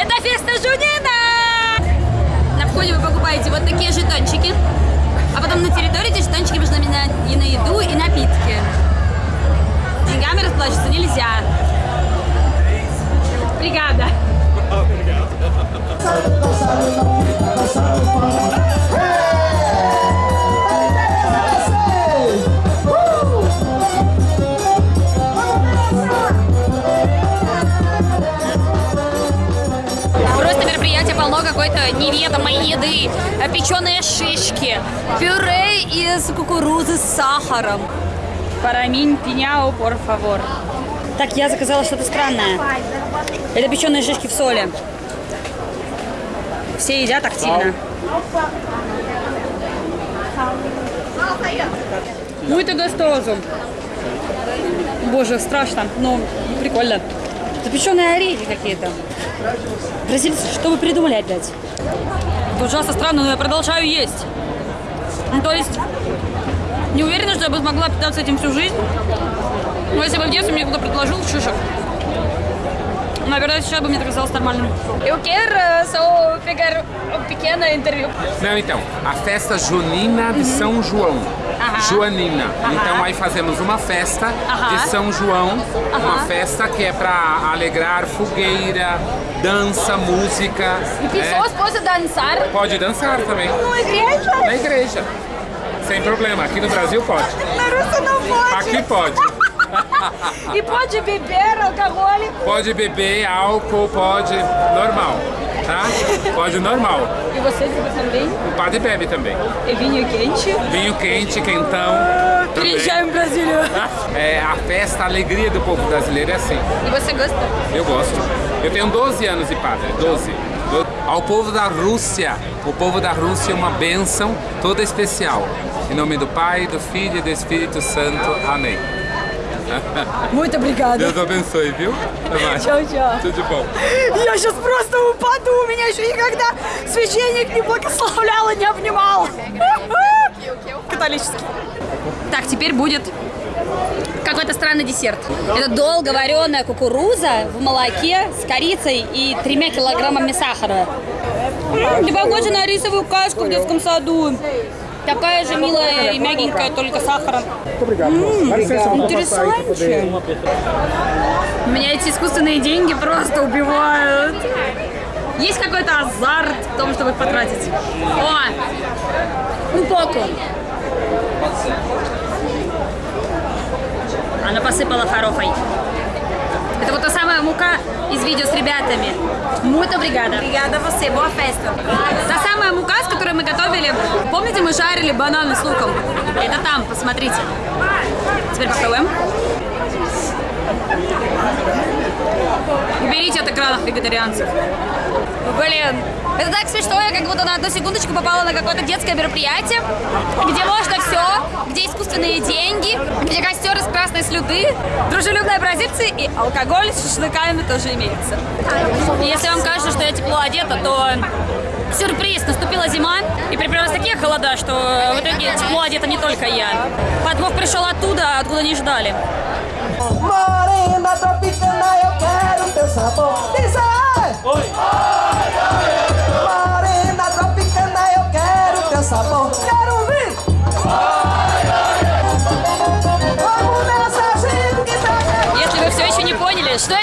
Это феста Жунина! На входе вы покупаете вот такие жетончики, а потом на территории эти жетончики можно менять и на еду, и напитки. Полно какой-то неведомой еды. Печеные шишки, пюре из кукурузы с сахаром. Параминь пиняу, por favor. Так, я заказала что-то странное. Это печеные шишки в соли. Все едят активно. Muito gostoso. Боже, страшно, но прикольно. Запеченные орехи какие-то. Бразильцы, что вы придумали опять? Это ужасно странно, но я продолжаю есть. Ну, то есть, не уверена, что я бы смогла питаться этим всю жизнь. Но если бы в детстве мне кто-то предложил шишек, наверное, сейчас бы мне это казалось нормальным. Eu quero só pegar um pequeno interview. Não, então, a festa junina de São João. Aham. Joanina. Aham. Então aí fazemos uma festa Aham. de São João, uma festa que é para alegrar fogueira, dança, música. E pessoas podem dançar Pode dançar também. na igreja. Na igreja. Sem problema. Aqui no Brasil pode. Na Rússia não pode. Aqui pode. E pode beber alcohol. Pode beber álcool, pode. Normal pode normal. E você bebe também? O padre bebe também. E vinho quente? Vinho quente, quentão. Trijame ah, brasileiro. É, a festa, a alegria do povo brasileiro é assim. E você gosta? Eu gosto. Eu tenho 12 anos de padre, 12. Ao povo da Rússia, o povo da Rússia é uma bênção toda especial. Em nome do Pai, do Filho e do Espírito Santo. Amém. Muito obrigada. Deus abençoe, viu? Até mais. Tchau, tchau. Tudo de bom. E hoje os próximos. Упаду. Меня еще никогда священник не благословлял и не обнимал. Католический. Так, теперь будет какой-то странный десерт. Это долго вареная кукуруза в молоке с корицей и тремя килограммами сахара. М, Ты похожа на рисовую кашку в детском саду. Такая же милая и мягенькая, только сахаром. Интересантче. Меня эти искусственные деньги просто убивают. Есть какой-то азарт в том, чтобы их потратить. О! Poco. Она посыпала фарофой. Это вот та самая мука из видео с ребятами. Obrigada. Obrigada a você, boa festa. Та самая мука, с которой мы готовили. Помните, мы жарили бананы с луком? Это там, посмотрите. Теперь попробуем. Уберите от экранов вегетарианцев. Блин, это так смешно, я как будто на одну секундочку попала на какое-то детское мероприятие, где можно все, где искусственные деньги, где костер из красной слюды, дружелюбные бразильцы и алкоголь с шашлыками тоже имеется. Если вам кажется, что я тепло одета, то сюрприз, наступила зима, и приближались такие холода, что в итоге тепло одета не только я. Подвох пришел оттуда, откуда не ждали. Morena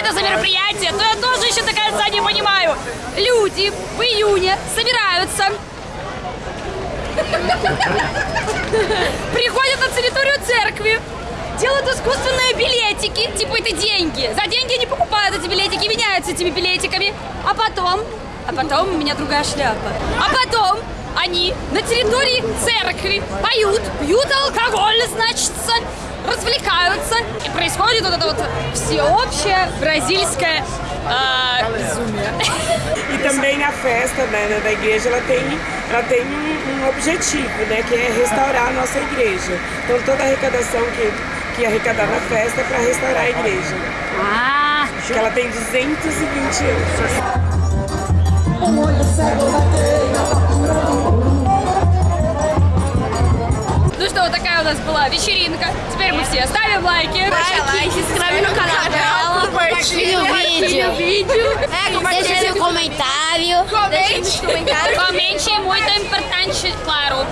это за мероприятие, то я тоже еще до конца не понимаю. Люди в июне собираются, приходят на территорию церкви, делают искусственные билетики, типа это деньги. За деньги они покупают эти билетики, меняются этими билетиками. А потом, а потом у меня другая шляпа. А потом они на территории церкви поют, пьют алкоголь, значит, развлекаются. И происходит вот это вот всеобщее бразильское а, безумие. E também a festa né, da igreja ela tem, ela tem um, um objetivo, né, que é restaurar a nossa igreja. Então toda a arrecadação que, que arrecadar na festa é para restaurar a igreja. Ah, Que ela tem 220 anos. ну что, вот такая у нас была вечеринка. Теперь мы все ставим лайки. Лайки, se inscreve no canal. O vídeo. Deixe seu comentário. Comente. Comente é muito importante, claro.